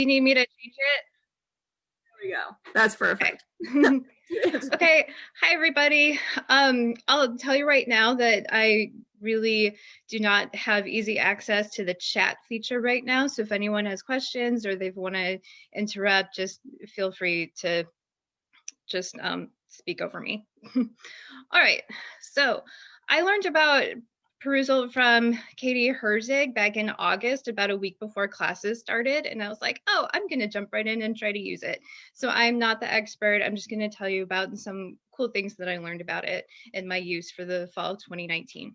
you need me to change it? There we go. That's perfect. Okay. okay. Hi, everybody. Um, I'll tell you right now that I really do not have easy access to the chat feature right now. So if anyone has questions or they want to interrupt, just feel free to just um, speak over me. All right. So I learned about perusall from Katie Herzig back in August, about a week before classes started. And I was like, oh, I'm going to jump right in and try to use it. So I'm not the expert. I'm just going to tell you about some cool things that I learned about it and my use for the fall of 2019.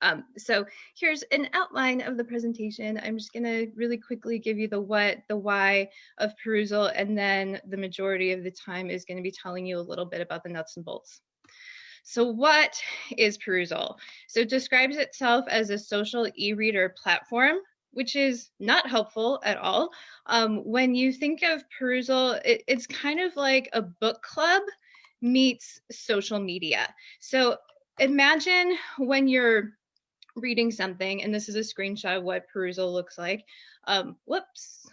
Um, so here's an outline of the presentation. I'm just going to really quickly give you the what, the why of perusall, and then the majority of the time is going to be telling you a little bit about the nuts and bolts. So what is Perusall? So it describes itself as a social e-reader platform, which is not helpful at all. Um, when you think of Perusall, it, it's kind of like a book club meets social media. So imagine when you're reading something, and this is a screenshot of what Perusall looks like. Um, whoops.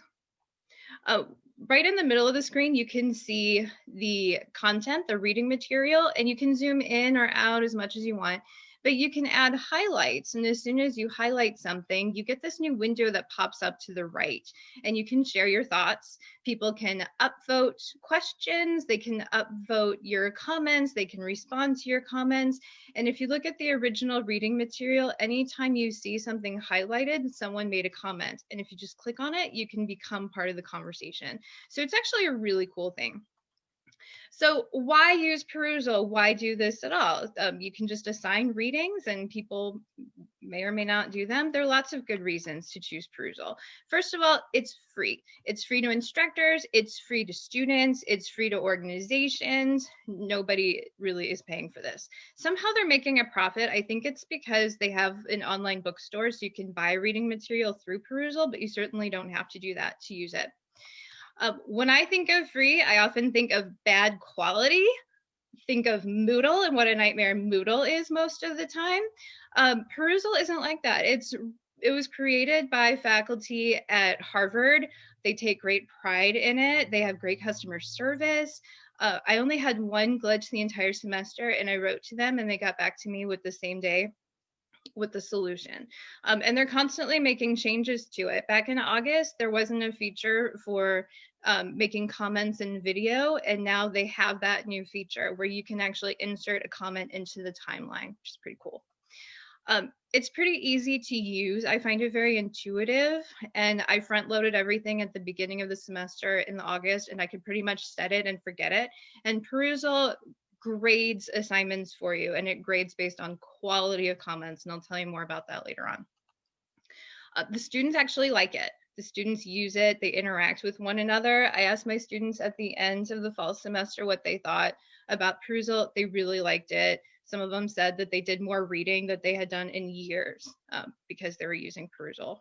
Uh, right in the middle of the screen, you can see the content, the reading material, and you can zoom in or out as much as you want but you can add highlights. And as soon as you highlight something, you get this new window that pops up to the right and you can share your thoughts. People can upvote questions, they can upvote your comments, they can respond to your comments. And if you look at the original reading material, anytime you see something highlighted, someone made a comment. And if you just click on it, you can become part of the conversation. So it's actually a really cool thing. So why use perusall? Why do this at all? Um, you can just assign readings and people may or may not do them. There are lots of good reasons to choose perusall. First of all, it's free. It's free to instructors, it's free to students, it's free to organizations. Nobody really is paying for this. Somehow they're making a profit. I think it's because they have an online bookstore so you can buy reading material through perusall, but you certainly don't have to do that to use it. When I think of free, I often think of bad quality. Think of Moodle and what a nightmare Moodle is most of the time. Um, Perusall isn't like that. It's it was created by faculty at Harvard. They take great pride in it. They have great customer service. Uh, I only had one glitch the entire semester, and I wrote to them, and they got back to me with the same day with the solution. Um, and they're constantly making changes to it. Back in August, there wasn't a feature for um, making comments in video, and now they have that new feature where you can actually insert a comment into the timeline, which is pretty cool. Um, it's pretty easy to use. I find it very intuitive, and I front loaded everything at the beginning of the semester in August, and I could pretty much set it and forget it. And Perusall grades assignments for you, and it grades based on quality of comments, and I'll tell you more about that later on. Uh, the students actually like it. The students use it, they interact with one another. I asked my students at the end of the fall semester what they thought about Perusall. They really liked it. Some of them said that they did more reading that they had done in years um, because they were using Perusall.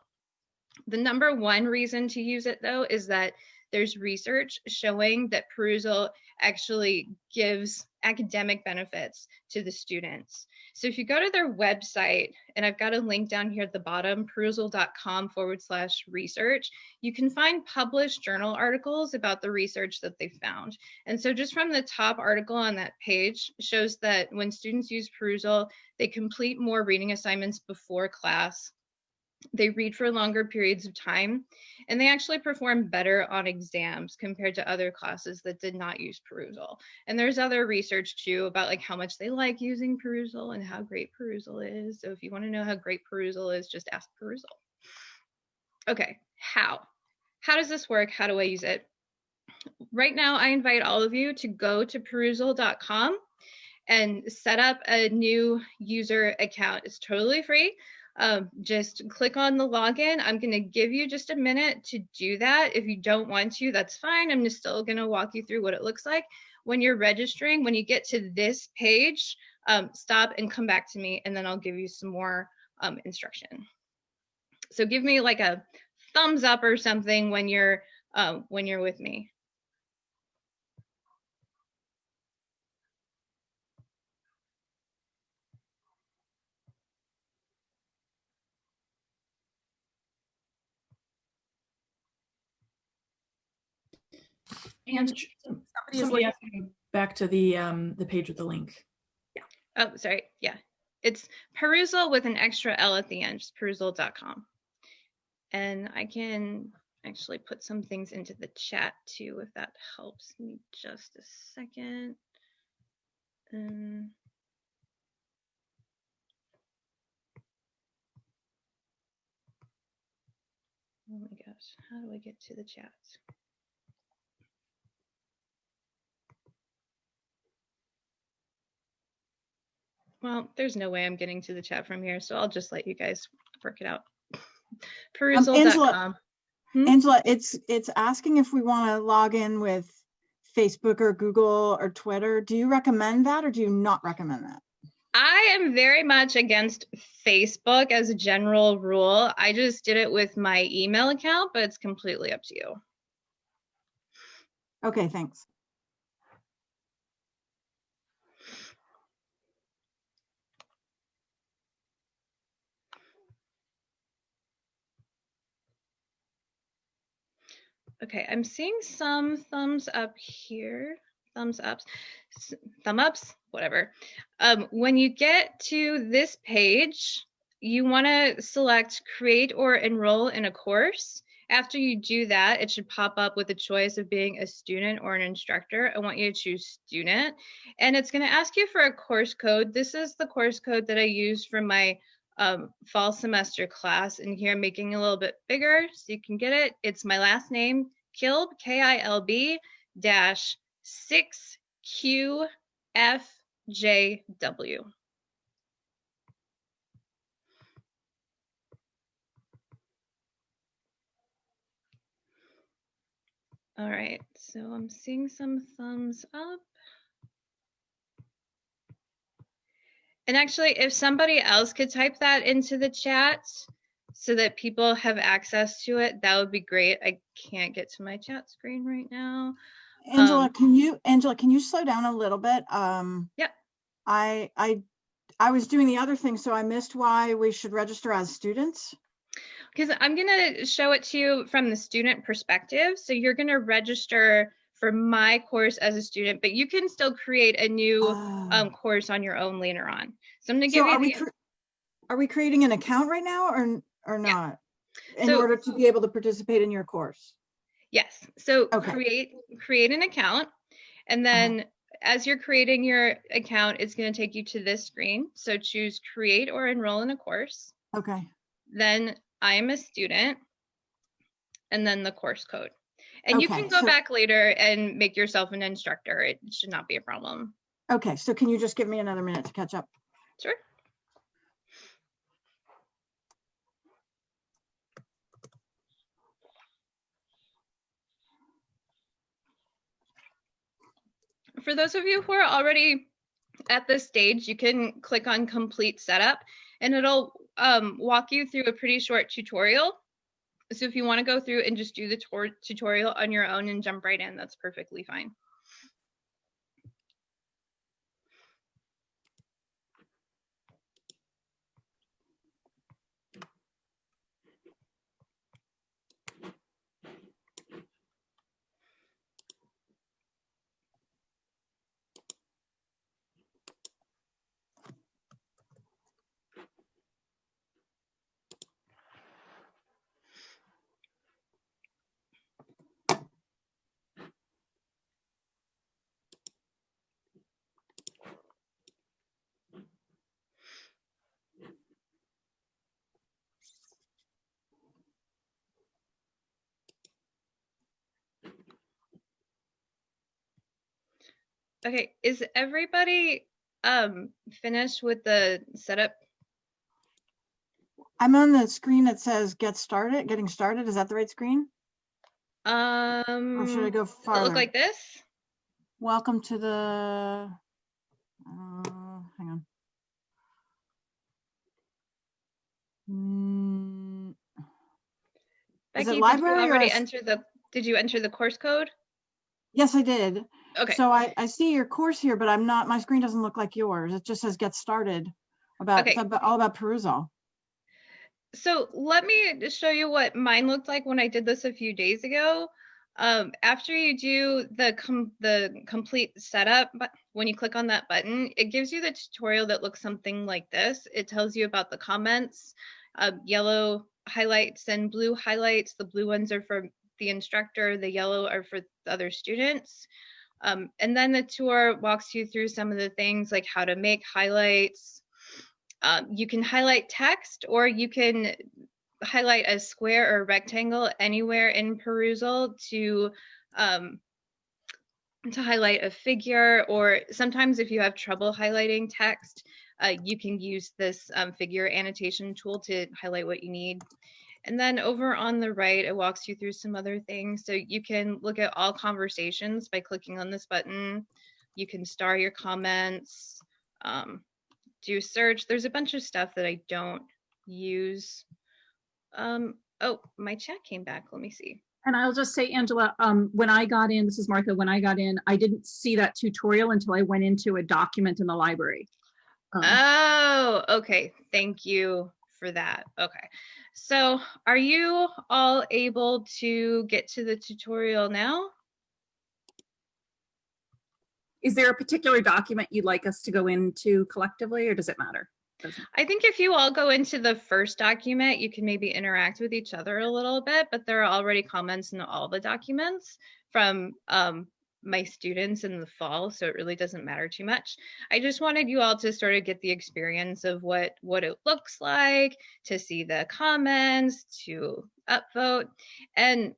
The number one reason to use it though is that there's research showing that Perusall actually gives academic benefits to the students. So if you go to their website, and I've got a link down here at the bottom, perusall.com forward slash research, you can find published journal articles about the research that they found. And so just from the top article on that page shows that when students use Perusall, they complete more reading assignments before class they read for longer periods of time, and they actually perform better on exams compared to other classes that did not use perusall. And there's other research too about like how much they like using perusall and how great perusall is. So if you want to know how great perusall is, just ask perusall. Okay, how? How does this work? How do I use it? Right now, I invite all of you to go to perusall.com and set up a new user account. It's totally free um, just click on the login. I'm going to give you just a minute to do that. If you don't want to, that's fine. I'm just still going to walk you through what it looks like. When you're registering, when you get to this page, um, stop and come back to me, and then I'll give you some more um, instruction. So give me like a thumbs up or something when you're uh, when you're with me. And Somebody somebody is somebody looking, has to go back to the, um, the page with the link. Yeah. Oh, sorry. Yeah. It's perusall with an extra L at the end, just perusall.com. And I can actually put some things into the chat too, if that helps me just a second. Um, oh my gosh, how do I get to the chat? Well, there's no way I'm getting to the chat from here, so I'll just let you guys work it out. Perusall.com. Hmm? Angela, it's, it's asking if we want to log in with Facebook or Google or Twitter. Do you recommend that or do you not recommend that? I am very much against Facebook as a general rule. I just did it with my email account, but it's completely up to you. Okay, thanks. Okay, I'm seeing some thumbs up here, thumbs ups, thumb ups, whatever. Um, when you get to this page, you want to select create or enroll in a course. After you do that, it should pop up with a choice of being a student or an instructor. I want you to choose student. And it's going to ask you for a course code. This is the course code that I used for my um, fall semester class. And here making a little bit bigger so you can get it. It's my last name, Kilb, K-I-L-B dash 6QFJW. All right, so I'm seeing some thumbs up. And actually, if somebody else could type that into the chat so that people have access to it, that would be great. I can't get to my chat screen right now. Angela, Um, can you, Angela, can you slow down a little bit? Um, Yep. I, I, I was doing the other thing, so I missed why we should register as students. Because I'm going to show it to you from the student perspective. So you're going to register for my course as a student, but you can still create a new Oh. um, course on your own later on. So I'm going to give So are you we, the, cre- are we creating an account right now or, or Yeah. not? In So- order to be able to participate in your course? yes. So Okay. Uh-huh. create create an account, and then as you're creating your account, it's going to take you to this screen. So choose create or enroll in a course. Okay, then I am a student, and then the course code. And you can go so- back later and make yourself an instructor. It should not be a problem. okay, so can you just give me another minute to catch up? Sure. For those of you who are already at this stage, you can click on complete setup and it'll um, walk you through a pretty short tutorial. So if you want to go through and just do the tor- tutorial on your own and jump right in, that's perfectly fine. Okay, is everybody um finished with the setup? I'm on the screen that says get started, getting started. Is that the right screen? Um, Or should I go does it farther? look like this? Welcome to the, uh, hang on. Mm, Is Becky, it did library you already is- enter the, did you enter the course code? Yes, I did. Okay, So I, I see your course here, but I'm not, my screen doesn't look like yours. It just says get started about, Okay. about- all about perusall. so let me show you what mine looked like when I did this a few days ago. Um, after you do the com the complete setup, but when you click on that button, it gives you the tutorial that looks something like this. It tells you about the comments, uh, yellow highlights and blue highlights. The blue ones are for the instructor, the yellow are for the other students. Um, and then the tour walks you through some of the things like how to make highlights. Um, you can highlight text or you can highlight a square or rectangle anywhere in Perusall to um, to highlight a figure or sometimes if you have trouble highlighting text, uh, you can use this um, figure annotation tool to highlight what you need. And then over on the right, it walks you through some other things. So you can look at all conversations by clicking on this button. You can star your comments, um, do search. There's a bunch of stuff that I don't use. Um, oh, my chat came back. Let me see. And I'll just say, Angela, um, when I got in, this is Martha, when I got in, I didn't see that tutorial until I went into a document in the library. Um, Oh, okay. Thank you for that. Okay. So are you all able to get to the tutorial now? Is there a particular document you'd like us to go into collectively or does it matter? I think if you all go into the first document, you can maybe interact with each other a little bit, but there are already comments in all the documents from um, my students in the fall, so it really doesn't matter too much. I just wanted you all to sort of get the experience of what what it looks like, to see the comments, to upvote, and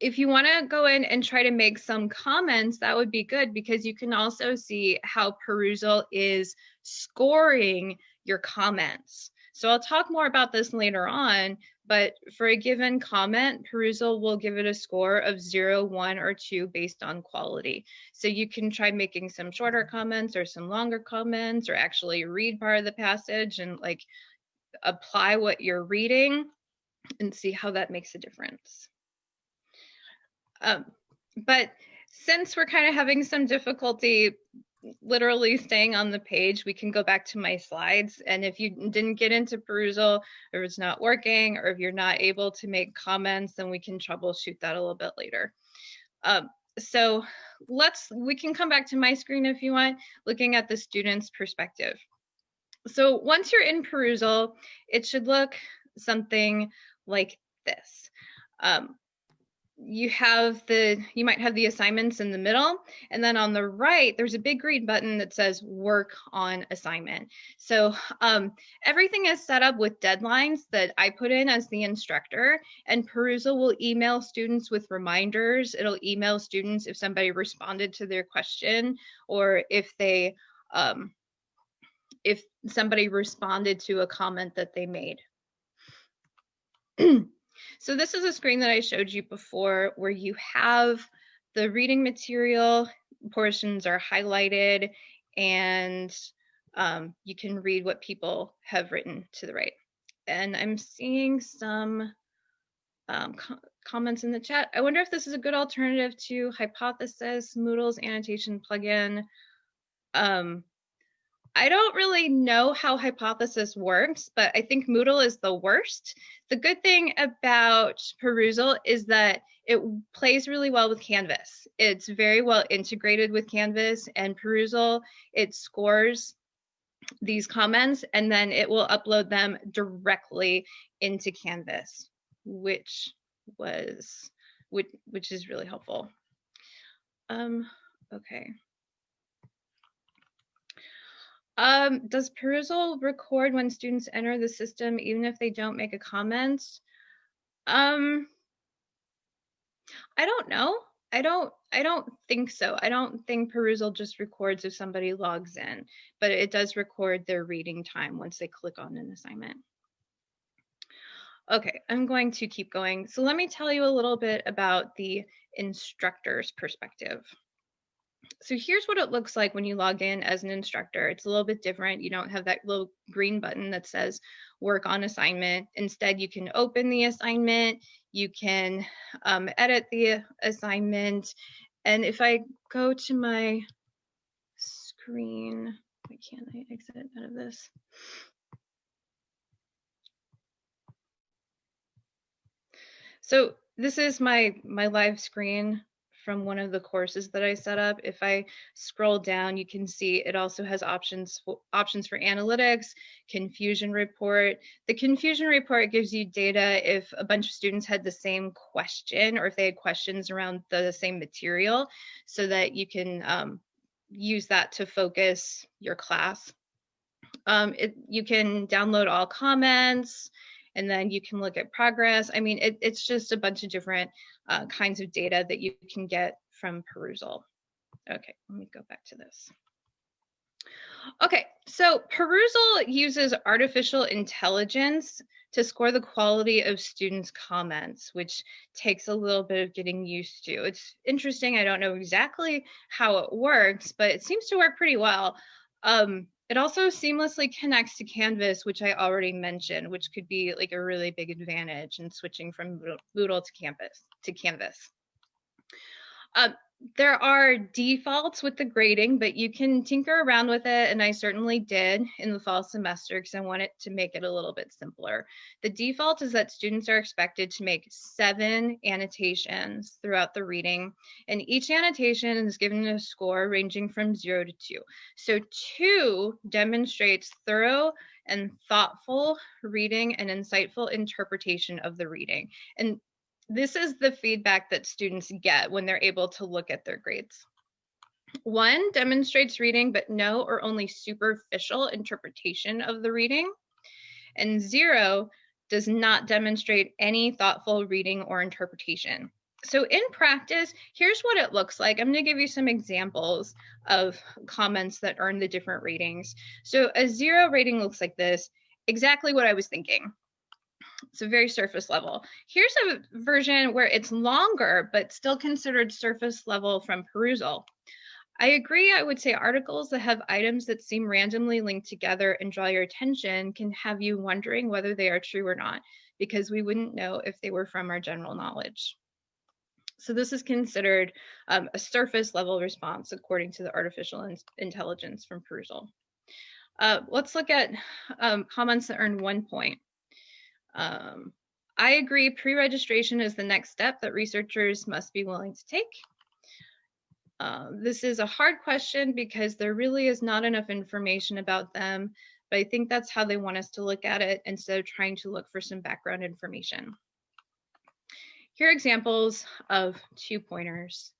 if you want to go in and try to make some comments, that would be good because you can also see how Perusall is scoring your comments. So I'll talk more about this later on, but for a given comment, Perusall will give it a score of zero, one, or two based on quality. So you can try making some shorter comments or some longer comments or actually read part of the passage and like apply what you're reading and see how that makes a difference. Um, but since we're kind of having some difficulty literally staying on the page, we can go back to my slides. And if you didn't get into Perusall or it's not working, or if you're not able to make comments, then we can troubleshoot that a little bit later. Um, so let's, we can come back to my screen if you want, looking at the student's perspective. So once you're in Perusall, it should look something like this. Um, you have the you might have the assignments in the middle and then on the right there's a big green button that says work on assignment. So um, everything is set up with deadlines that i put in as the instructor and perusall will email students with reminders. It'll email students if somebody responded to their question or if they um, if somebody responded to a comment that they made So this is a screen that I showed you before where you have the reading material portions are highlighted and um, you can read what people have written to the right. And I'm seeing some um, co comments in the chat. I wonder if this is a good alternative to Hypothesis, Moodle's annotation plugin. Um, I don't really know how Hypothesis works, but I think Moodle is the worst. The good thing about Perusall is that it plays really well with Canvas. It's very well integrated with Canvas and Perusall. It scores these comments and then it will upload them directly into Canvas, which was which, which is really helpful. Um, okay. Um, does Perusall record when students enter the system, even if they don't make a comment? Um, I don't know. I don't. I don't think so. I don't think Perusall just records if somebody logs in, but it does record their reading time once they click on an assignment. Okay, I'm going to keep going. So let me tell you a little bit about the instructor's perspective so here's what it looks like when you log in as an instructor. It's a little bit different. You don't have that little green button that says work on assignment. Instead, you can open the assignment, you can um, edit the assignment. And if I go to my screen, why can't I exit out of this? So this is my my live screen from one of the courses that I set up. If I scroll down, you can see it also has options for, options for analytics, confusion report. The confusion report gives you data if a bunch of students had the same question or if they had questions around the same material so that you can um, use that to focus your class. Um, it, you can download all comments and then you can look at progress. I mean, it, it's just a bunch of different uh, kinds of data that you can get from perusall. Okay, let me go back to this. Okay, so perusall uses artificial intelligence to score the quality of students' comments, which takes a little bit of getting used to. It's interesting. I don't know exactly how it works, but it seems to work pretty well. Um, it also seamlessly connects to Canvas, which I already mentioned, which could be like a really big advantage in switching from Moodle to Canvas. To Canvas. Uh, there are defaults with the grading, but you can tinker around with it. And I certainly did in the fall semester because I wanted to make it a little bit simpler. The default is that students are expected to make seven annotations throughout the reading. And each annotation is given a score ranging from zero to two. So two demonstrates thorough and thoughtful reading and insightful interpretation of the reading. And this is the feedback that students get when they're able to look at their grades. One demonstrates reading, but no or only superficial interpretation of the reading. And zero does not demonstrate any thoughtful reading or interpretation. So in practice, here's what it looks like. I'm going to give you some examples of comments that earn the different ratings. So a zero rating looks like this, exactly what I was thinking. It's a very surface level. Here's a version where it's longer, but still considered surface level from perusall. I agree, I would say articles that have items that seem randomly linked together and draw your attention can have you wondering whether they are true or not, because we wouldn't know if they were from our general knowledge. So this is considered um, a surface level response according to the artificial in intelligence from perusall. Uh, let's look at um, comments that earn one point. Um, I agree pre-registration is the next step that researchers must be willing to take. Uh, this is a hard question because there really is not enough information about them, but I think that's how they want us to look at it instead of trying to look for some background information. Here are examples of two pointers.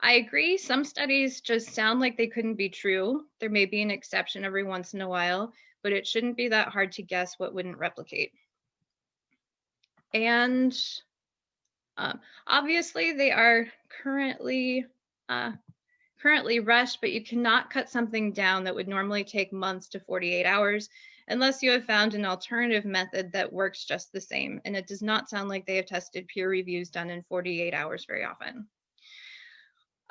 I agree, some studies just sound like they couldn't be true. There may be an exception every once in a while, but it shouldn't be that hard to guess what wouldn't replicate. And um, obviously they are currently uh, currently rushed, but you cannot cut something down that would normally take months to 48 hours unless you have found an alternative method that works just the same. And it does not sound like they have tested peer reviews done in 48 hours very often.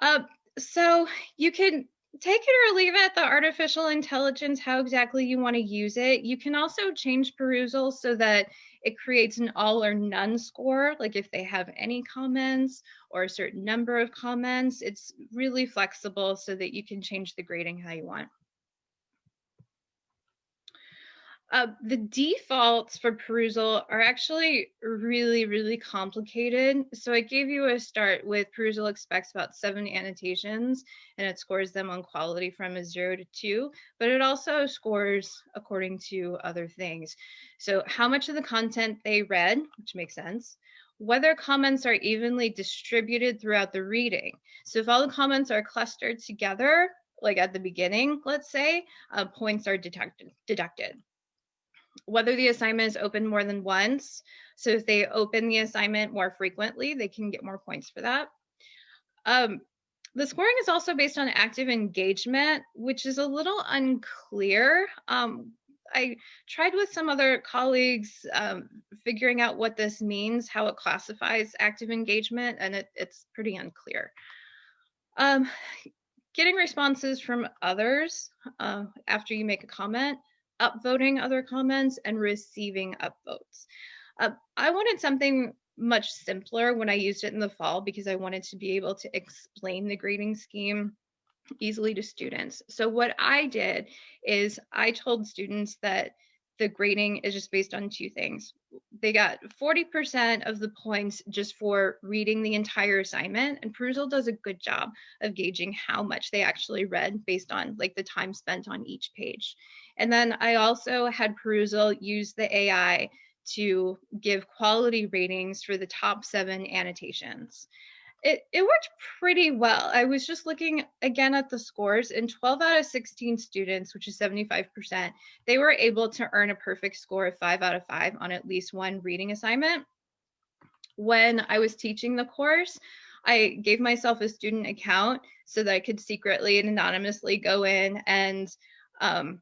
Uh, so you can take it or leave it, the artificial intelligence, how exactly you want to use it. You can also change perusall so that it creates an all or none score, like if they have any comments or a certain number of comments. It's really flexible so that you can change the grading how you want. Uh, the defaults for perusall are actually really, really complicated. So I gave you a start with perusall expects about seven annotations and it scores them on quality from a zero to two, but it also scores according to other things. So how much of the content they read, which makes sense, whether comments are evenly distributed throughout the reading. So if all the comments are clustered together, like at the beginning, let's say, uh, points are deducted. Whether the assignment is open more than once. So if they open the assignment more frequently, they can get more points for that. Um, the scoring is also based on active engagement, which is a little unclear. Um, I tried with some other colleagues um, figuring out what this means, how it classifies active engagement, and it, it's pretty unclear. Um, getting responses from others uh, after you make a comment upvoting other comments and receiving upvotes. Uh, I wanted something much simpler when I used it in the fall because I wanted to be able to explain the grading scheme easily to students. So what I did is I told students that the grading is just based on two things. They got 40% of the points just for reading the entire assignment, and Perusall does a good job of gauging how much they actually read based on like the time spent on each page. And then I also had Perusall use the AI to give quality ratings for the top seven annotations it, it worked pretty well. I was just looking again at the scores, and 12 out of 16 students, which is 75%, they were able to earn a perfect score of 5 out of 5 on at least one reading assignment. When I was teaching the course, I gave myself a student account so that I could secretly and anonymously go in and um,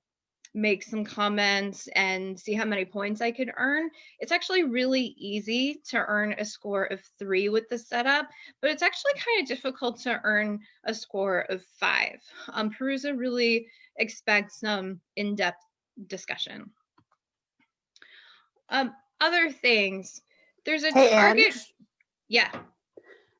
make some comments and see how many points I could earn. It's actually really easy to earn a score of three with the setup, but it's actually kind of difficult to earn a score of five. Um, Perusall really expects some in-depth discussion. Um, other things, there's a Hey, target. Yeah.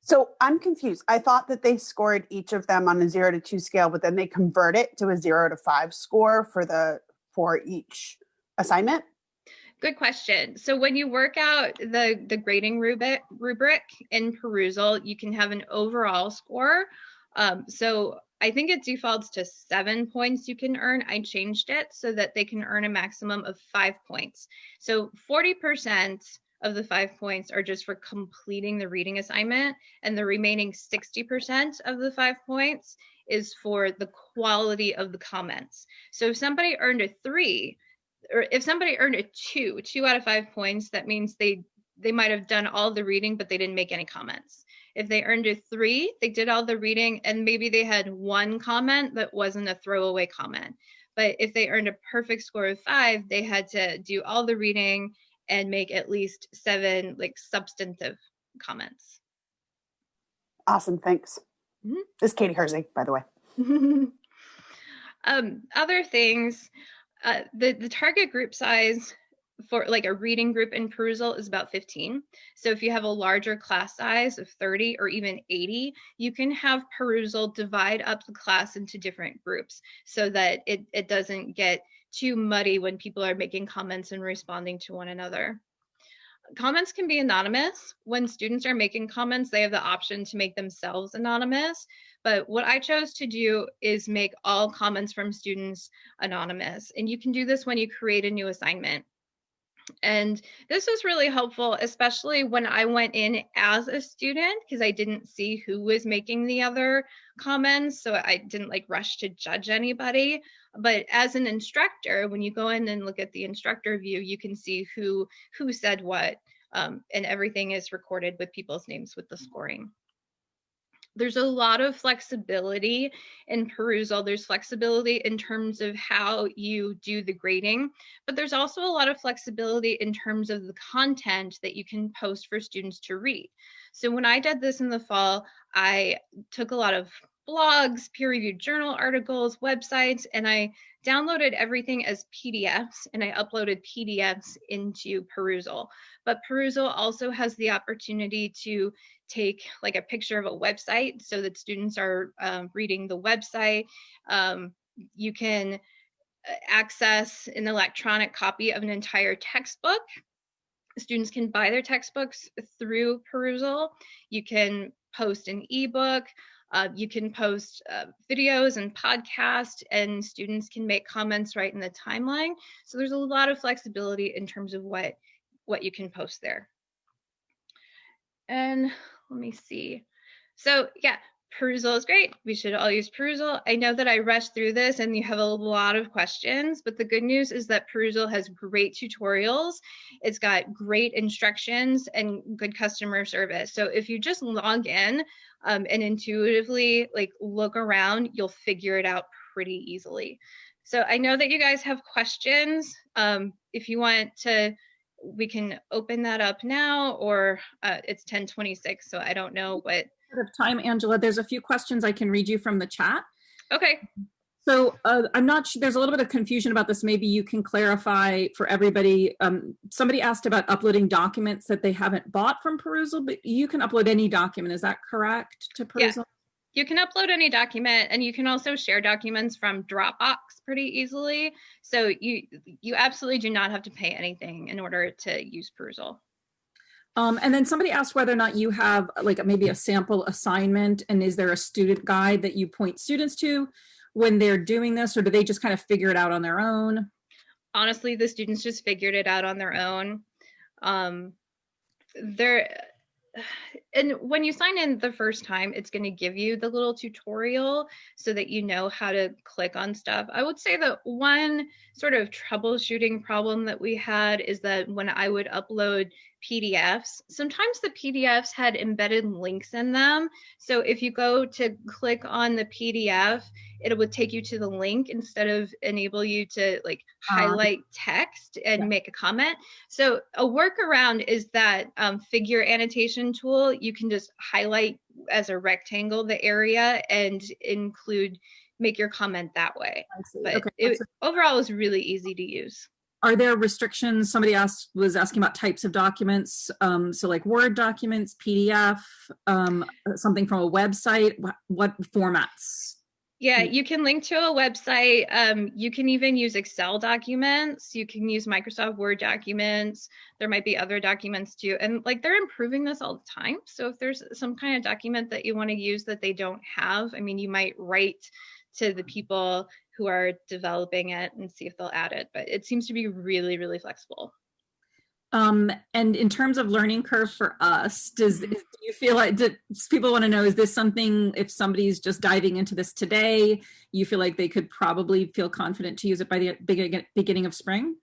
So I'm confused. I thought that they scored each of them on a zero to two scale, but then they convert it to a zero to five score for the for each assignment. Good question. So when you work out the the grading rubric rubric in Perusall, you can have an overall score. Um, so I think it defaults to seven points you can earn. I changed it so that they can earn a maximum of five points. So 40% of the five points are just for completing the reading assignment, and the remaining 60% of the five points is for the quality of the comments. So if somebody earned a three, or if somebody earned a two, two out of five points, that means they they might have done all the reading, but they didn't make any comments. If they earned a three, they did all the reading, and maybe they had one comment that wasn't a throwaway comment. But if they earned a perfect score of five, they had to do all the reading and make at least seven like substantive comments. Awesome, thanks. Mhm. This is Katie Herzig, by the way. um, other things, uh, the, the target group size for like a reading group in Perusall is about 15. So if you have a larger class size of 30 or even 80, you can have Perusall divide up the class into different groups so that it, it doesn't get too muddy when people are making comments and responding to one another. Comments can be anonymous. When students are making comments, they have the option to make themselves anonymous. But what I chose to do is make all comments from students anonymous. And you can do this when you create a new assignment. And this was really helpful, especially when I went in as a student, because I didn't see who was making the other comments. So I didn't like rush to judge anybody. But as an instructor, when you go in and look at the instructor view, you can see who who said what, um, and everything is recorded with people's names with the scoring there's a lot of flexibility in Perusall. There's flexibility in terms of how you do the grading, but there's also a lot of flexibility in terms of the content that you can post for students to read. So when I did this in the fall, I took a lot of blogs, peer-reviewed journal articles, websites, and I downloaded everything as PDFs and I uploaded PDFs into Perusall. But Perusall also has the opportunity to take like a picture of a website so that students are um, reading the website. Um, you can uh, access an electronic copy of an entire textbook. Students can buy their textbooks through Perusall. You can post an ebook. Uh, you can post uh, videos and podcasts, and students can make comments right in the timeline. So there's a lot of flexibility in terms of what what you can post there. And let me see. So yeah, Perusall is great. We should all use Perusall. I know that I rushed through this and you have a lot of questions, but the good news is that Perusall has great tutorials. It's got great instructions and good customer service. So if you just log in um, and intuitively like look around, you'll figure it out pretty easily. So I know that you guys have questions. Um, if you want to we can open that up now or uh, it's 1026 so i don't know what of time angela there's a few questions i can read you from the chat. Okay. So uh, i'm not sure there's a little bit of confusion about this. Maybe you can clarify for everybody um, somebody asked about uploading documents that they haven't bought from perusall but you can upload any document. Is that correct to perusall You can upload any document and you can also share documents from Dropbox pretty easily. So you you absolutely do not have to pay anything in order to use Perusall. Um, and then somebody asked whether or not you have like maybe a sample assignment and is there a student guide that you point students to when they're doing this or do they just kind of figure it out on their own? Honestly, the students just figured it out on their own. Um, they're and when you sign in the first time, it's going to give you the little tutorial so that you know how to click on stuff. I would say that one sort of troubleshooting problem that we had is that when I would upload PDFs, sometimes the PDFs had embedded links in them. So if you go to click on the PDF, it would take you to the link instead of enable you to like Ah. highlight text and Yeah. make a comment. So a workaround is that um, figure annotation tool. You can just highlight as a rectangle the area and include make your comment that way. But Okay. it, overall, is really easy to use. Are there restrictions? Somebody asked, was asking about types of documents. Um, so like Word documents, PDF, um, something from a website, what, what formats? Yeah, Mm. you can link to a website. Um, you can even use Excel documents. You can use Microsoft Word documents. There might be other documents too. And like they're improving this all the time. So if there's some kind of document that you want to use that they don't have, I mean, you might write to the people who are developing it and see if they'll add it. But it seems to be really, really flexible. Um, and in terms of learning curve for us, does, Mhm. do you feel like, do people want to know, is this something, if somebody's just diving into this today, you feel like they could probably feel confident to use it by the beginning of spring?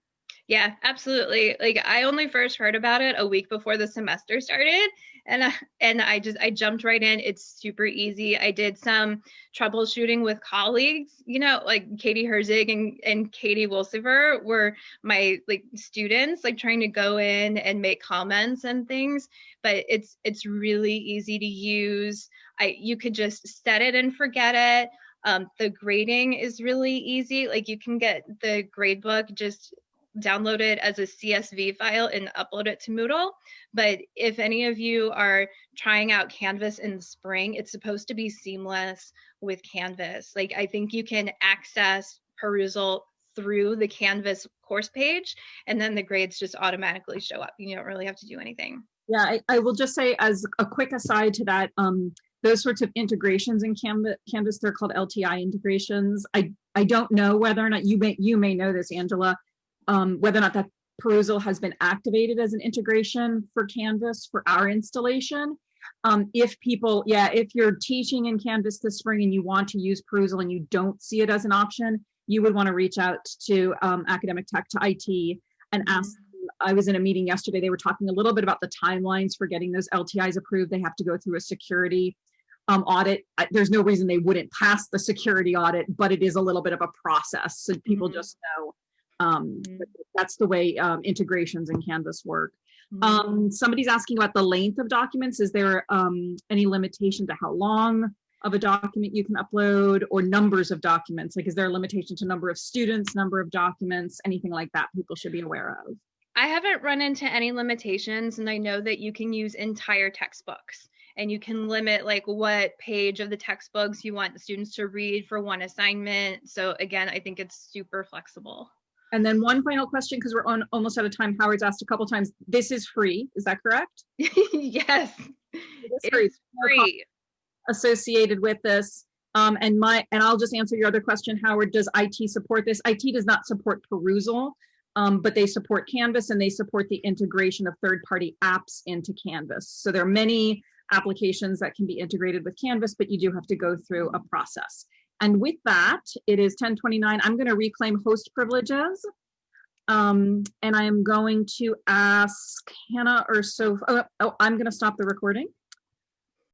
Yeah, absolutely. Like I only first heard about it a week before the semester started and I, and I just I jumped right in. It's super easy. I did some troubleshooting with colleagues, you know, like Katie Herzig and, and Katie Wolsiver were my like students, like trying to go in and make comments and things. But it's it's really easy to use. I you could just set it and forget it. Um, the grading is really easy. Like you can get the gradebook just download it as a CSV file and upload it to Moodle. But if any of you are trying out Canvas in the spring, it's supposed to be seamless with Canvas. Like I think you can access Perusall through the Canvas course page and then the grades just automatically show up. You don't really have to do anything. Yeah, I, I will just say as a quick aside to that, um, those sorts of integrations in Canvas, Canvas, they're called LTI integrations. I, I don't know whether or not you may, you may know this, Angela, um, whether or not that Perusall has been activated as an integration for Canvas for our installation. Um, if people, yeah, if you're teaching in Canvas this spring and you want to use Perusall and you don't see it as an option, you would want to reach out to um, Academic Tech, to IT, and ask I was in a meeting yesterday. They were talking a little bit about the timelines for getting those LTIs approved. They have to go through a security um, audit. There's no reason they wouldn't pass the security audit, but it is a little bit of a process. So people Mhm. just know um, Mhm. that's the way um, integrations in Canvas work. Mm-hmm. Um, somebody's asking about the length of documents. Is there um, any limitation to how long of a document you can upload or numbers of documents? Like, is there a limitation to number of students, number of documents, anything like that people should be aware of? I haven't run into any limitations, and I know that you can use entire textbooks and you can limit like what page of the textbooks you want the students to read for one assignment. So again, I think it's super flexible. And then one final question, because we're on almost out of time. Howard's asked a couple times. This is free. Is that correct? yes, It is free. free. associated with this. Um, and my, and I'll just answer your other question, Howard, does IT support this? IT does not support Perusall, um, but they support Canvas and they support the integration of third-party apps into Canvas. So there are many applications that can be integrated with Canvas, but you do have to go through a process. And with that, it is 1029. I'm going to reclaim host privileges. Um, and I am going to ask Hannah or Sophie, oh, oh, I'm going to stop the recording.